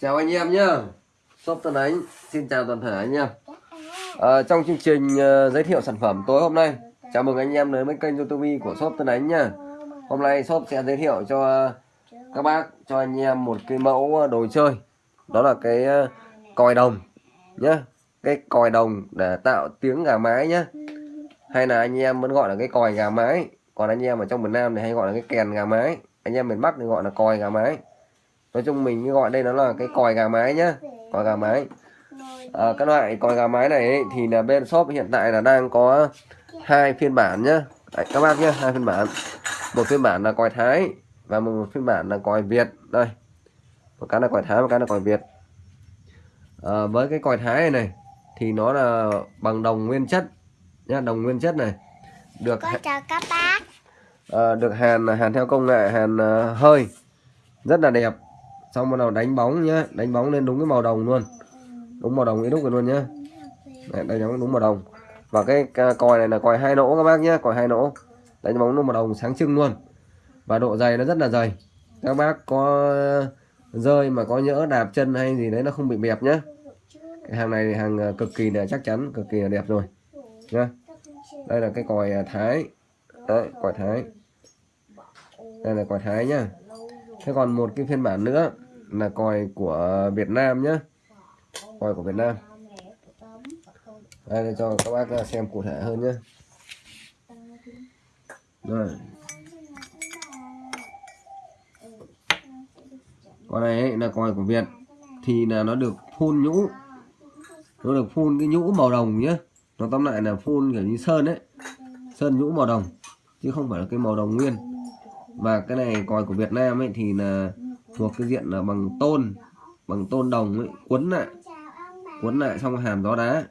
Chào anh em nhá. Shop Tân Ánh Xin chào toàn thể anh em. À, Trong chương trình uh, giới thiệu sản phẩm tối hôm nay Chào mừng anh em đến với kênh youtube của shop Tân Ánh nha Hôm nay shop sẽ giới thiệu cho các bác Cho anh em một cái mẫu đồ chơi. Đó là cái uh, còi đồng nhá. Cái còi đồng để tạo tiếng gà mái nhá. Hay là anh em vẫn gọi là cái còi gà mái. Còn anh em ở trong miền Nam thì hay gọi là cái kèn gà mái. Anh em miền Bắc thì gọi là còi gà mái nói chung mình gọi đây nó là cái còi gà mái nhá. Còi gà mái. À, các loại còi gà mái này ấy, thì là bên shop hiện tại là đang có hai phiên bản nhá. Đấy, các bác nhá hai phiên bản. Một phiên bản là còi thái và một phiên bản là còi việt. Đây. Một cái là còi thái một cái là còi việt. À, với cái còi thái này này thì nó là bằng đồng nguyên chất nhá đồng nguyên chất này. Được Con chào các bác. À, được hàn hàn theo công nghệ hàn uh, hơi. Rất là đẹp xong bắt đầu đánh bóng nhá. Đánh bóng lên đúng cái màu đồng luôn. Đúng màu đồng cái đúc rồi luôn nhá. Đấy, đánh bóng đúng màu đồng. Và cái còi này là còi hai nỗ các bác nhé còi hai nỗ. Đánh bóng đúng màu đồng sáng trưng luôn. Và độ dày nó rất là dày. Các bác có rơi mà có nhỡ đạp chân hay gì đấy nó không bị bẹp nhá. Cái hàng này thì hàng ờ, cực kỳ là chắc chắn cực kỳ là đẹp rồi. Nhá. Đây là cái còi à, thái. Đấy còi thái. Đây là còi thái nhá. Thế còn một cái phiên bản nữa là còi của Việt Nam nhé còi của Việt Nam. Đây để cho các bác xem cụ thể hơn nhé rồi. Con này ấy, là còi của Việt thì là nó được phun nhũ. Nó được phun cái nhũ màu đồng nhé nó tóm lại là phun kiểu như sơn đấy sơn nhũ màu đồng chứ không phải là cái màu đồng nguyên. Và cái này còi của Việt Nam ấy thì là thuộc cái diện là bằng tôn bằng tôn đồng ấy quấn lại quấn lại xong hàn gió đá.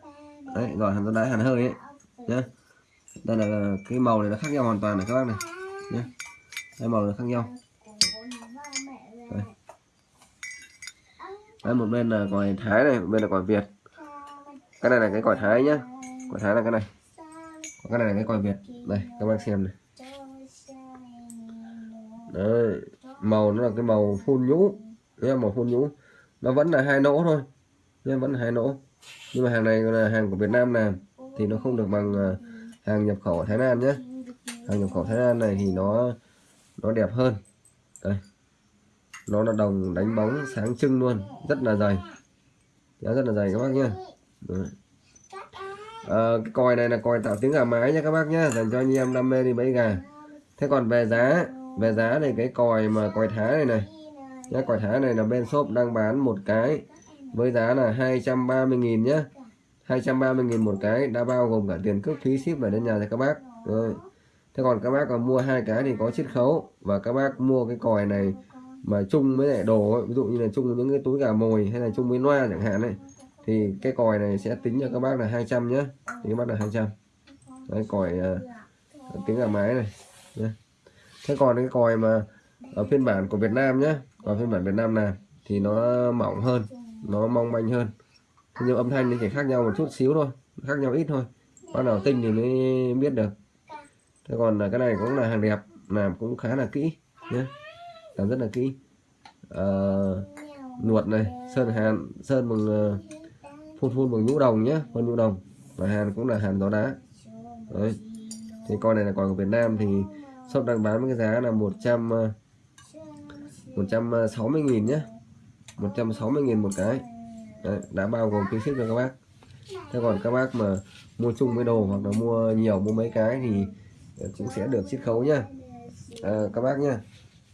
Đấy rồi hàn gió đá hàn hơi ấy nhá. Đây là cái màu này nó khác nhau hoàn toàn này các bác này nhá, hai màu nó khác nhau. Đây. Đấy, một bên là còi thái này một bên là còi việt. Cái này là cái còi thái nhá. Còi thái là cái này. Còn cái này là cái còi việt. Đây các bác xem này đấy màu nó là cái màu phun nhũ. Nhé màu phun nhũ. Nó vẫn là hai nỗ thôi. Nhé vẫn là hai nỗ. Nhưng mà hàng này là hàng của Việt Nam làm thì nó không được bằng ờ, hàng nhập khẩu ở Thái Lan nhé. Hàng nhập khẩu Thái Lan này thì nó nó đẹp hơn. Đây. Nó là đồng đánh bóng sáng trưng luôn. Rất là dày. Nó rất là dày các bác nhé. À, cái còi này là còi tạo tiếng gà mái nha các bác nhé. Dành cho anh em đam mê đi bẫy gà. Thế còn về giá về giá thì cái còi mà còi thái này này. Nhá còi thái này là bên shop đang bán một cái với giá là 230.000 nhá. 230.000 một cái đã bao gồm cả tiền cước phí ship về đến nhà cho các bác. Rồi. Thế còn các bác mà mua hai cái thì có chiết khấu và các bác mua cái còi này mà chung với lại đồ ấy, ví dụ như là chung với những cái túi gà mồi hay là chung với loa chẳng hạn này thì cái còi này sẽ tính cho các bác là 200 nhá. Thì các bác là 200 đấy còi à, uh, tiếng gà mái này nhá thế còn cái còi mà ở phiên bản của Việt Nam nhé còn phiên bản Việt Nam này thì nó mỏng hơn nó mong manh hơn. Nhưng âm thanh thì chỉ khác nhau một chút xíu thôi khác nhau ít thôi. Con nào tinh thì mới biết được. Thế còn là cái này cũng là hàng đẹp làm cũng khá là kỹ nhé làm rất là kỹ. Ờ, à, nuột này sơn hàn sơn bằng ờ, phun phun bằng nhũ đồng nhé phun nhũ đồng. Và hàn cũng là hàn gió đá. Đấy. Thì con này là còn của Việt Nam thì shop đang bán với cái giá là 100 160 ờ, ờ, nghìn nhé 160 nghìn một cái. Đấy, đã bao gồm phí ship cho các bác. Thế còn các bác mà mua chung với đồ hoặc là mua nhiều mua mấy cái thì ờ, cũng sẽ được chiết khấu nhá. À, các bác nhá.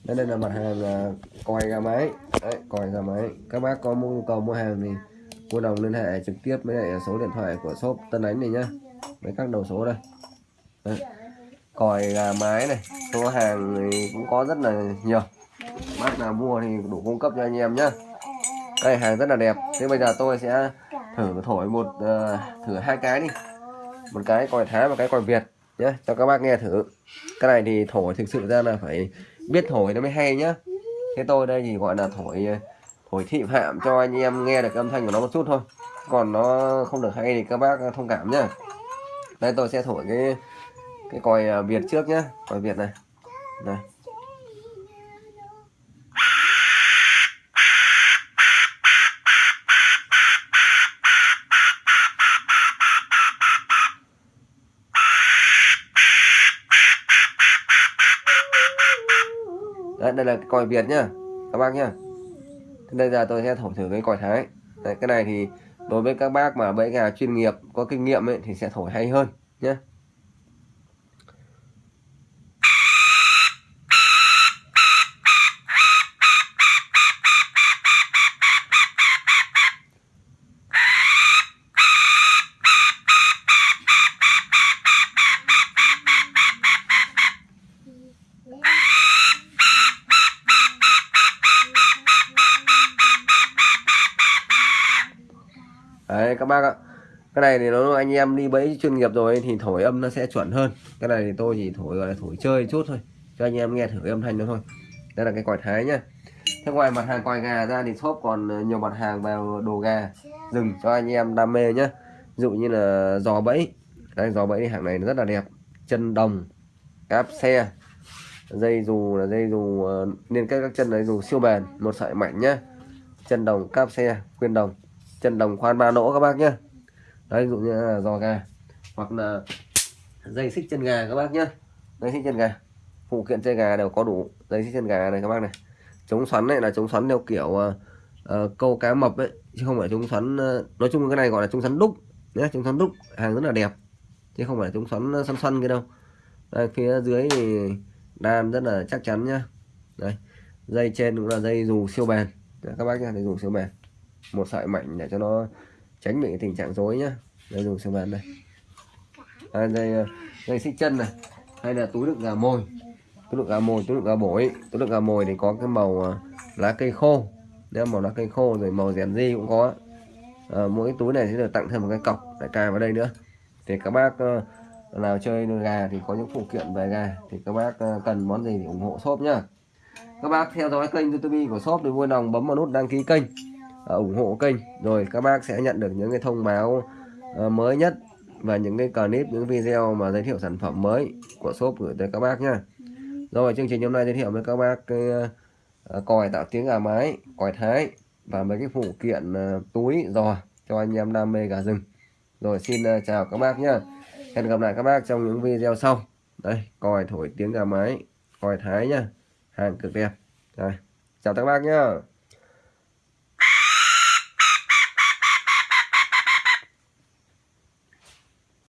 Đây, đây là mặt hàng là còi gà máy. Đấy, còi gà máy. Các bác có nhu cầu mua hàng thì mua đồng liên hệ trực tiếp với lại số điện thoại của shop Tân Ánh này nhá. Với các đầu số đây. Đấy còi gà mái này số hàng thì cũng có rất là nhiều. Bác nào mua thì đủ cung cấp cho anh em nhá. Đây hàng rất là đẹp. Thế bây giờ tôi sẽ thử thổi một uh, thử hai cái đi. Một cái còi thái và cái còi việt nhé cho các bác nghe thử. Cái này thì thổi thực sự ra là phải biết thổi nó mới hay nhá. Thế tôi đây thì gọi là thổi ờ, thổi thị phạm cho anh em nghe được âm thanh của nó một chút thôi. Còn nó không được hay thì các bác thông cảm nhá. Đây tôi sẽ thổi cái cái còi à, việt trước nhá. Còi việt này. Này. Đấy, đây là cái còi Việt nhá. Các bác nhá. Đây giờ tôi sẽ thổi thử cái còi Thái. Đấy, cái này thì đối với các bác mà bẫy gà chuyên nghiệp có kinh nghiệm ấy, thì sẽ thổi hay hơn nhé đấy, các bác ạ. Cái này thì nó anh em đi bẫy chuyên nghiệp rồi thì thổi âm nó sẽ chuẩn hơn. Cái này thì tôi chỉ thổi, gọi là thổi chơi chút thôi, cho anh em nghe thử âm thanh nó thôi. Đây là cái còi thái nhá. Thế ngoài mặt hàng quài gà ra thì shop còn nhiều mặt hàng vào đồ gà rừng cho anh em đam mê nhá. Ví dụ như là giò bẫy. Đây giò bẫy hàng này nó rất là đẹp. Chân đồng, cáp xe, dây dù là dây dù ờ, liên kết các chân đấy, dù siêu bền, một sợi mạnh nhá. Chân đồng, cáp xe khuyên đồng chân đồng khoan ba nỗ các bác nhé đấy ví dụ như là giò gà hoặc là dây xích chân gà các bác nhé dây xích chân gà. Phụ kiện chơi gà đều có đủ dây xích chân gà này các bác này. Chống xoắn này là chống xoắn theo kiểu uh, uh, câu cá mập ấy chứ không phải chống xoắn uh, nói chung cái này gọi là chống xoắn đúc nhé chống xoắn đúc hàng rất là đẹp chứ không phải chống xoắn xoăn xoăn cái đâu. Đây, phía dưới thì đan rất là chắc chắn nhá. Đây dây trên cũng là dây dù siêu bền. Đấy, các bác nhá dây dù siêu bền một sợi mảnh để cho nó tránh bị tình trạng rối nhá. Đây dùng xương bền đây. À, đây à, đây xích chân này hay là túi đựng gà mồi. Túi đựng gà mồi túi đựng gà bổi. Túi đựng gà mồi thì có cái màu à, lá cây khô. Nếu màu lá cây khô rồi màu rèn di cũng có. À, mỗi cái túi này sẽ được tặng thêm một cái cọc để cài vào đây nữa. Thì các bác à, nào chơi nuôi gà thì có những phụ kiện về gà. Thì các bác cần món gì thì ủng hộ shop nhá. Các bác theo dõi kênh youtube của shop thì vui lòng bấm vào nút đăng ký kênh. Ờ, ủng hộ kênh. Rồi, các bác sẽ nhận được những cái thông báo ờ, mới nhất và những cái clip, những video mà giới thiệu sản phẩm mới của shop gửi tới các bác nhá. Rồi, chương trình hôm nay giới thiệu với các bác cái ờ, còi tạo tiếng gà mái, còi thái và mấy cái phụ kiện túi, giò cho anh em đam mê gà rừng. Rồi, xin chào các bác nhá. Hẹn gặp lại các bác trong những video sau. Đây, còi thổi tiếng gà mái, còi thái nhá. Hàng cực đẹp. Rồi, chào các bác nhá.